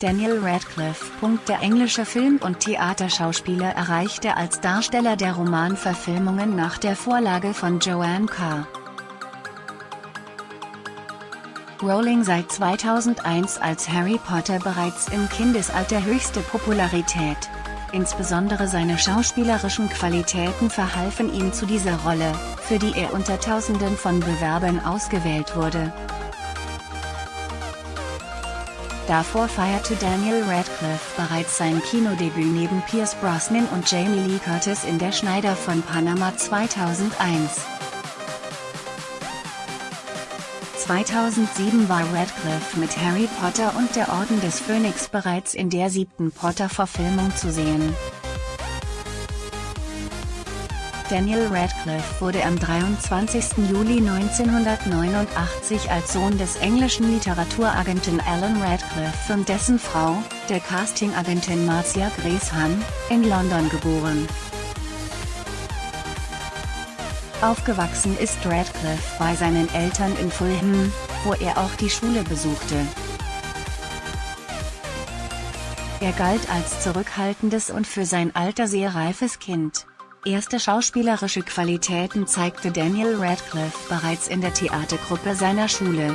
Daniel Radcliffe. Der englische Film- und Theaterschauspieler erreichte als Darsteller der Romanverfilmungen nach der Vorlage von Joanne Carr. Rowling seit 2001 als Harry Potter bereits im Kindesalter höchste Popularität. Insbesondere seine schauspielerischen Qualitäten verhalfen ihm zu dieser Rolle, für die er unter Tausenden von Bewerbern ausgewählt wurde. Davor feierte Daniel Radcliffe bereits sein Kinodebüt neben Pierce Brosnan und Jamie Lee Curtis in Der Schneider von Panama 2001. 2007 war Radcliffe mit Harry Potter und der Orden des Phönix bereits in der siebten Potter-Verfilmung zu sehen. Daniel Radcliffe wurde am 23. Juli 1989 als Sohn des englischen Literaturagenten Alan Radcliffe und dessen Frau, der Castingagentin Marcia Hahn, in London geboren. Aufgewachsen ist Radcliffe bei seinen Eltern in Fulham, wo er auch die Schule besuchte. Er galt als zurückhaltendes und für sein Alter sehr reifes Kind. Erste schauspielerische Qualitäten zeigte Daniel Radcliffe bereits in der Theatergruppe seiner Schule.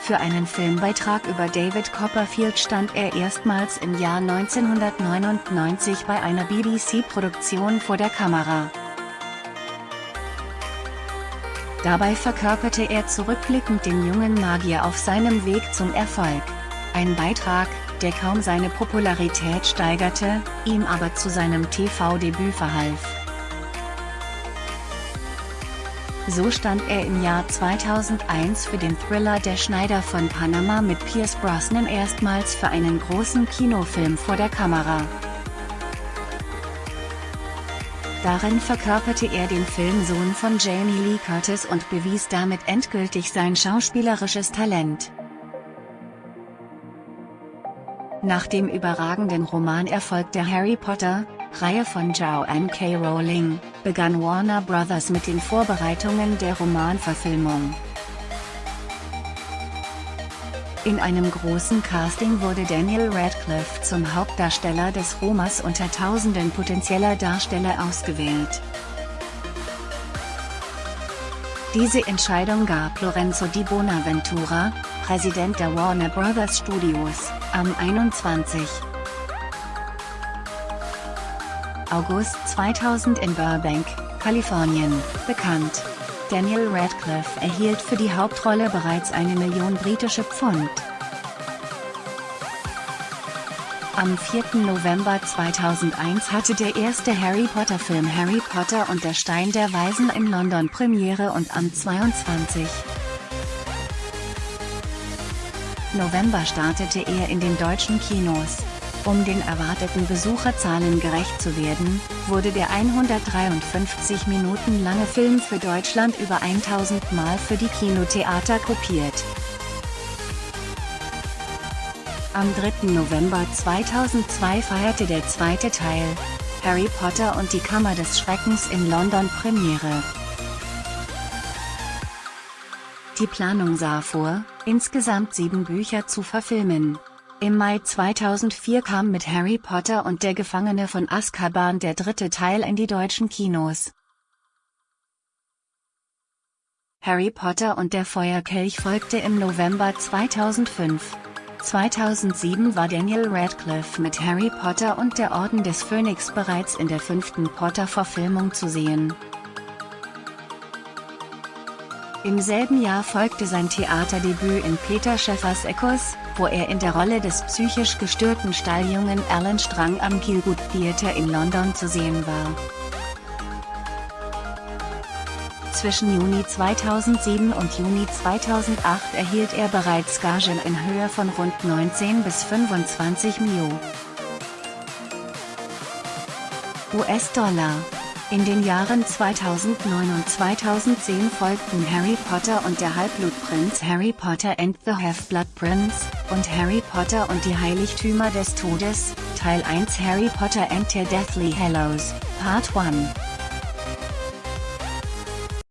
Für einen Filmbeitrag über David Copperfield stand er erstmals im Jahr 1999 bei einer BBC-Produktion vor der Kamera. Dabei verkörperte er zurückblickend den jungen Magier auf seinem Weg zum Erfolg. Ein Beitrag, der kaum seine Popularität steigerte, ihm aber zu seinem TV-Debüt verhalf. So stand er im Jahr 2001 für den Thriller Der Schneider von Panama mit Pierce Brosnan erstmals für einen großen Kinofilm vor der Kamera. Darin verkörperte er den Filmsohn von Jamie Lee Curtis und bewies damit endgültig sein schauspielerisches Talent. Nach dem überragenden Romanerfolg der Harry Potter, Reihe von Joanne K. Rowling, begann Warner Bros. mit den Vorbereitungen der Romanverfilmung. In einem großen Casting wurde Daniel Radcliffe zum Hauptdarsteller des Romans unter tausenden potenzieller Darsteller ausgewählt. Diese Entscheidung gab Lorenzo Di Bonaventura, Präsident der Warner Bros. Studios, am 21. August 2000 in Burbank, Kalifornien, bekannt. Daniel Radcliffe erhielt für die Hauptrolle bereits eine Million britische Pfund. Am 4. November 2001 hatte der erste Harry Potter-Film Harry Potter und der Stein der Weisen in London Premiere und am 22. November startete er in den deutschen Kinos. Um den erwarteten Besucherzahlen gerecht zu werden, wurde der 153 Minuten lange Film für Deutschland über 1000 Mal für die Kinotheater kopiert. Am 3. November 2002 feierte der zweite Teil, Harry Potter und die Kammer des Schreckens in London Premiere. Die Planung sah vor, insgesamt sieben Bücher zu verfilmen. Im Mai 2004 kam mit Harry Potter und der Gefangene von Azkaban der dritte Teil in die deutschen Kinos. Harry Potter und der Feuerkelch folgte im November 2005. 2007 war Daniel Radcliffe mit Harry Potter und der Orden des Phönix bereits in der fünften Potter-Verfilmung zu sehen. Im selben Jahr folgte sein Theaterdebüt in Peter Schäffers Eckos, wo er in der Rolle des psychisch gestörten Stalljungen Alan Strang am Gielgud Theatre in London zu sehen war. Zwischen Juni 2007 und Juni 2008 erhielt er bereits Gagen in Höhe von rund 19 bis 25 Mio. US-Dollar in den Jahren 2009 und 2010 folgten Harry Potter und der Halbblutprinz Harry Potter and the Half-Blood Prince, und Harry Potter und die Heiligtümer des Todes, Teil 1 Harry Potter and the Deathly Hallows, Part 1.